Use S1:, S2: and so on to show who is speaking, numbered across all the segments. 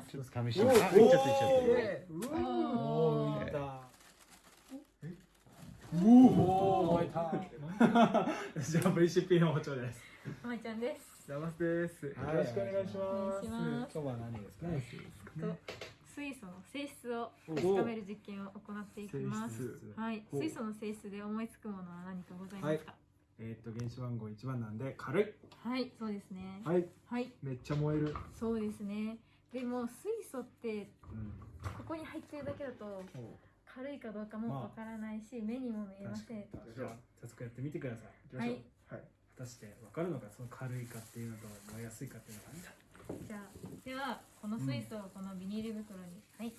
S1: ます
S2: ちょっと試してみてあいっちゃっていっちゃって
S3: う
S1: おー
S3: ー。いった
S1: おお燃えたじゃあ VCP の包丁です
S4: まいちゃんです
S3: ザマスですよ
S1: はい
S3: ろしくお願いしま
S4: ます
S1: 今日は何ですか
S4: と水素の性質を
S1: お
S4: 確かめる実験を行っていきますはい
S1: お
S4: 水素の性質で思いつくものは何かございますか
S1: えっと原子番号1番なんで軽い
S4: はい、そうですね
S3: すはい
S4: はい
S3: めっちゃ燃える
S4: そうですねでも水素って
S1: うん。
S4: ここに入ってるだけだと軽いかどうかもわからないし、目にも見えません。
S1: じゃあ早速やってみてください。
S3: 行きましょう。はい。
S1: 果たして分かるのかその軽いかっていうのと燃えやすいかっていうのが。
S4: じゃあではこの水素をこのビニール袋に、はい。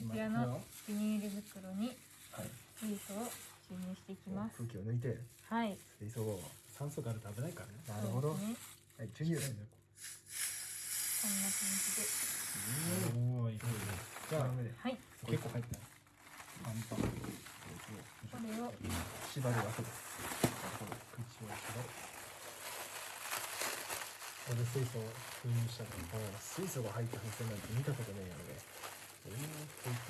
S1: 今
S4: こちらのビニール袋に
S3: はい。
S4: 水素を注入していきます。
S3: 空気を抜いて。
S4: はい。
S3: 水素を
S1: 酸素があると危ないからね。
S3: なるほど。はい注入
S4: こんな感じで
S1: おおい。い。ねじゃあ
S4: はい
S1: 結構入ったパンパン
S4: これを
S3: 縛るわけです
S1: 口を縛るこれで水素を封入したら
S3: 水素が入った風船なんて見たことないやろね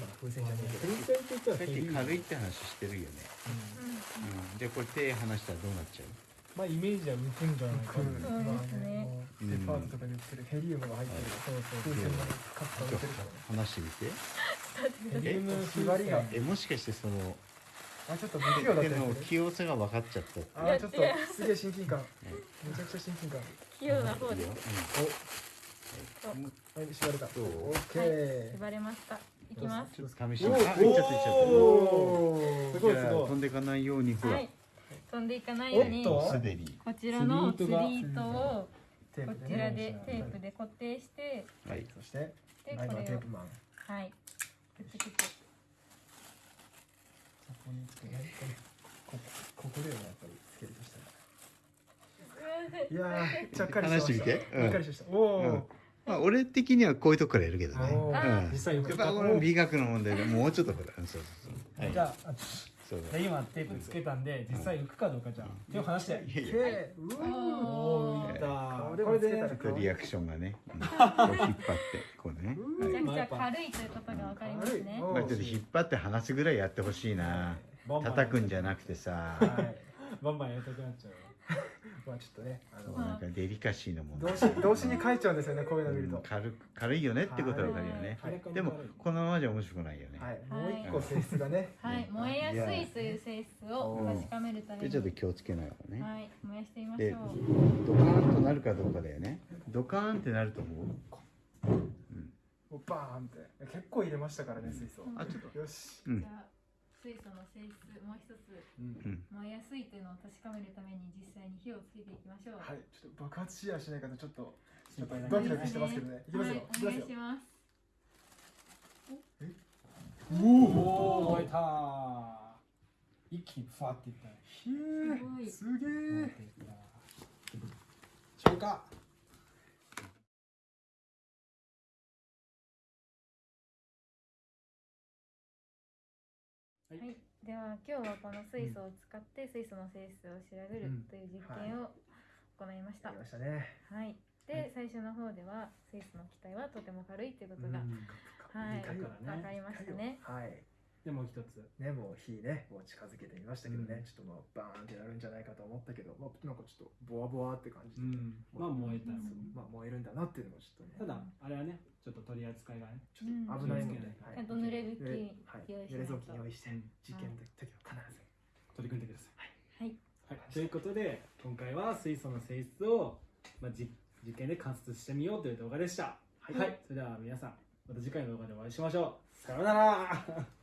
S3: まあ風船じゃねえけど
S1: 風船って言ったら
S2: さっき軽いって話してるよね、
S4: うん
S2: うん、じゃあこれ手離したらどうなっちゃう
S1: まあイメージは浮くんじゃないか
S3: 空
S1: な
S4: そうですね
S3: デパートとかで売ってるヘリウムが入ってる。
S1: そうそう
S3: 風船のカッター売ってるから
S2: 離してみて。
S1: ヘリウム
S3: 縛りが。
S2: えもしかしてその
S3: あちょっと不器用だった
S2: 手の
S3: りする
S2: 器用さが分かっちゃった
S3: あーちょっとすげえ親近感。めちゃくちゃ親近感。
S4: 器用な方です。
S3: はい。縛れた。オッケー。
S4: 縛れました。いきます。
S2: ちょっと試して。みてあいっちゃっていっちゃって
S3: おー。
S1: すごい
S2: 飛んでいかないようにほら、
S4: はい。飛んでいかないようにこちらの
S1: 釣り糸
S4: を
S3: テープで
S4: こちら
S3: ね
S4: でテープで固定して
S2: はい。
S3: そして
S4: で
S3: ライバー
S4: これを
S3: テープマン。
S4: はい。くっつけて。
S3: そこにつけねこここでよねやっぱりつけるとしたら。いやーちゃっかりしてました。
S2: 話してみて。うん。
S3: ちゃっかりしてました。お
S2: うん。
S3: お
S2: まあ俺的にはこういうとこからやるけどね。
S3: お
S4: あ
S3: ー
S2: うん。
S1: 実際浮く
S2: やっぱこの美学の問題でもうちょっとほらうんそうそうそう。はい
S1: じゃあ
S2: そう
S1: で今テープつけたんで実際浮くかどうかじゃあ。手を離して。
S2: いやいや。
S3: けう
S1: おた。
S3: これ
S1: で
S2: リアクションがね、うん、こう引っ張ってこうね、はい
S4: めちゃくちゃ軽いということがわかりますね。
S2: ちょっと引っ張って離すぐらいやってほしいな。叩くんじゃなくてさ。
S3: はい。
S1: バンバンやりたくなっちゃう
S3: まあちょっとねあの
S2: なんかデリカシーの問
S3: 動
S2: 題
S3: 詞動詞に書いちゃうんですよねこういうの見ると。
S2: うん軽く軽いよねってことは分かるよね。
S3: はい。
S2: でもこのままじゃ面白くないよね、
S3: はい。もう一個性質がね。
S4: はい。燃えやすいという性質を確かめるために。
S2: でちょっと気をつけながらね、
S4: はい。燃やしてみまし
S2: で
S4: ょう。
S2: ドカーンとなるかどうかだよね。ドカーンってなると思う？
S3: もうバーンって。結構入れましたからね水素
S2: あちょっと。
S3: よし。
S2: うん。
S4: じゃあ水素の性質もう一つ
S1: うん。
S4: 燃えやすいというのを確かめるために実際に火をつけていきましょう。
S3: はい。ちょっと爆発しやしないかとちょっとちょっと
S1: 心配だ
S3: ドキドキしてますけどね。いきますよ
S4: はい。
S3: いきますよ。
S4: お願いします。
S1: おお燃えた一気にふわっていった。
S3: ひえすげえ
S1: 消化
S4: はい、では今日はこの水素を使って水素の性質を調べるという実験を行いました。
S3: やりましたね。
S4: はい。で、最初の方では水素の気体はとても軽いということが、はい、
S1: 理解からね。
S4: わかりましたね。
S3: はい。
S1: でもう一つ。
S3: ねもう火ねもう近づけてみましたけどね、
S1: うん。
S3: ちょっともうバーンってなるんじゃないかと思ったけど、まあ、なんかちょっとボワボワって感じで、
S1: うん。まあ燃えた
S4: う。ん
S3: まあ燃えるんだなっていうのもちょっとね。
S1: ただあれはね取り扱いがね
S3: ちょっと危ないので、
S1: うん。
S3: はい。
S4: ちゃんと濡れ拭き
S3: ではい
S4: 用意し
S3: 濡れ
S4: ないと。
S3: 雑巾用意して、
S1: うん
S3: 実験の時は必ず
S1: 取り組んでください。
S4: はい。
S1: はい、ということで今回は水素の性質を、まあ、実実験で観察してみようという動画でした。はい、それでは皆さんまた次回の動画でお会いしましょう。さようなら